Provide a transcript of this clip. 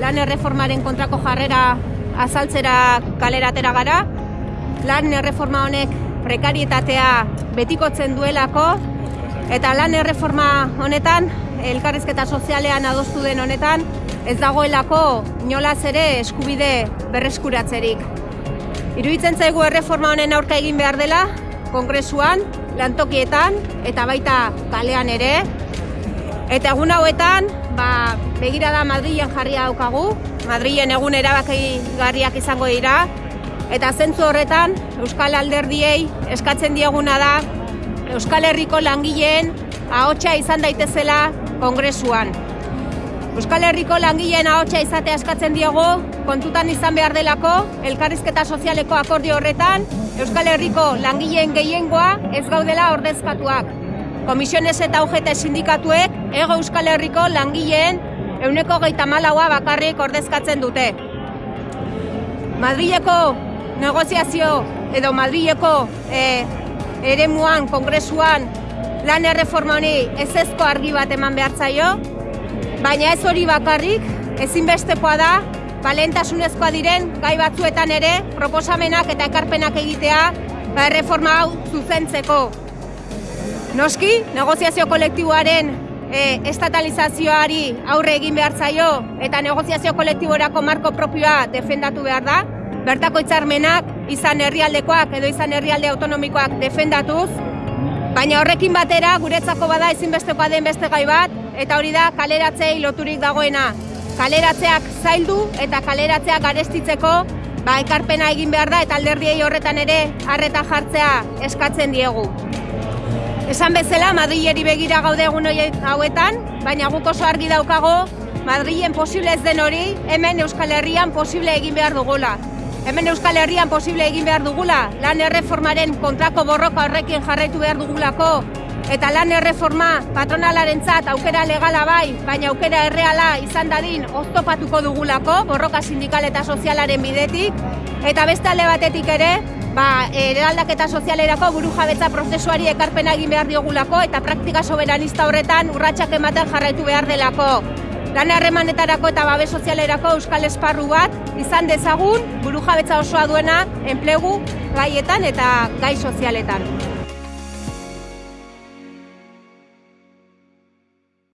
lan erreformaren kontrako jarrera azaltzera kaleratera gara. Lan erreforma honek prekarietatea betikotzen duelako eta lan erreforma honetan elkarrizketa sozialean adostu den honetan ez dagoelako inolaz ere eskubide berreskuratzerik. Iruditzen zaigu erreforma honen aurka egin behar dela, kongresuan, lantokietan eta baita kalean ere. Eta egun hauetan, ba, begira da Madrilen jarria daukagu, Madrilen egun erabaki garriak izango dira, eta zentzu horretan Euskal Alderdiei eskatzen dieguna da Euskal Herriko langileen ahotsa izan daitezela kongresuan. Euskal Herriko langileen ahotsa izatea eskatzen diogu, kontutan izan behar delako, elkarrizketa sozialeko akordio horretan, Euskal Herriko langileen gehiengoa ez gaudela ordezkatuak. Komisiones eta UGT sindikatuek ego Euskal Herriko langileen euneko geita malaua bakarrik ordezkatzen dute. Madrileko negoziazio edo Madrileko e, eremuan, kongresuan, lan erreforma honi ez ezko argi bat eman behar zaio, baina ez hori bakarrik, ezinbestekoa da, balentasunezkoa diren gai batzuetan ere proposamenak eta ekarpenak egitea ba, erreforma hau zuzentzeko. Noski, negoziazio kolektiboaren e, estatalizazioari aurre egin behar zaio eta negoziazio kolektiborako marko propioa defendatu behar da, bertako hitzarmenak izan herrialdekoak edo izan herrialde autonomikoak defendatuz, baina horrekin batera guretzako bada ezinbestekoa den beste gai bat, eta hori da kaleratzei loturik dagoena. Kaleratzeak zaildu eta kaleratzeak garestitzeko ba, ekarpena egin behar da eta alderdiei horretan ere harreta jartzea eskatzen diegu. Esan bezala, Madrileri begira gaude egun hauetan, baina guk oso argi daukago, Madrilen posible ez den hori, hemen Euskal Herrian posible egin behar dugula. Hemen Euskal Herrian posible egin behar dugula, lan erreformaren kontrako borroka horrekin jarraitu behar dugulako, eta lan erreforma patronalaren zat aukera legala bai, baina aukera erreala izan dadin oztopatuko dugulako, borroka sindikal eta sozialaren bidetik, eta beste alde batetik ere, ba, eraldaketa sozialerako buru jabetza prozesuari ekarpena egin behar diogulako, eta praktika soberanista horretan urratsak ematen jarraitu behar delako. Lan harremanetarako eta babes sozialerako euskal esparru bat izan dezagun buru jabetza osoa duena enplegu gaietan eta gai sozialetan.